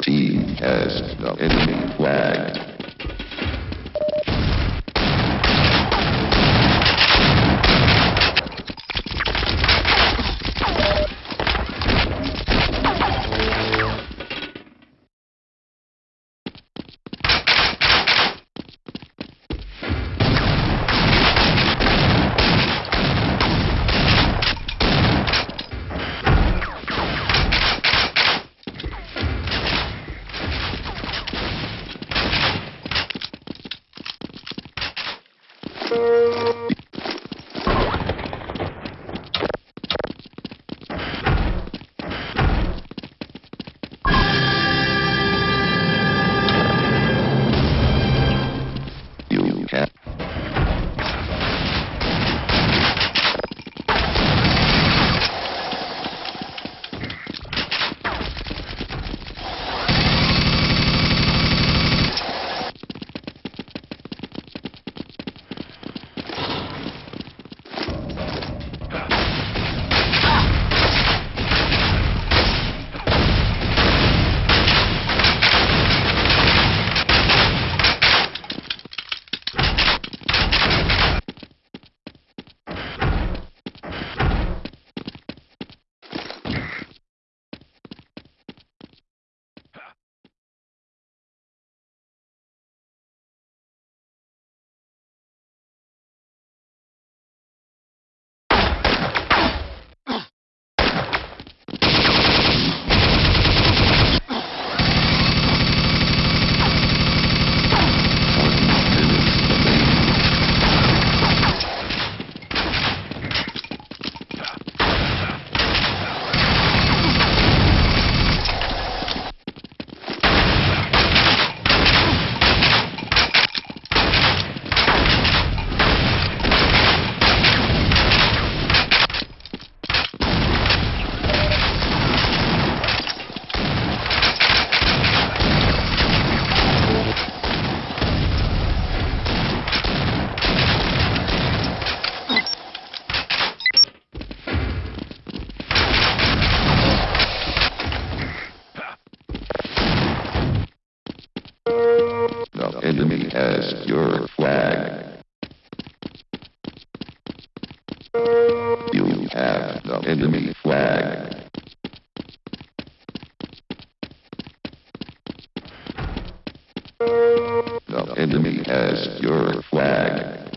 T has the enemy flagged. Thank you. Has your flag. You have the enemy flag. The enemy has your flag.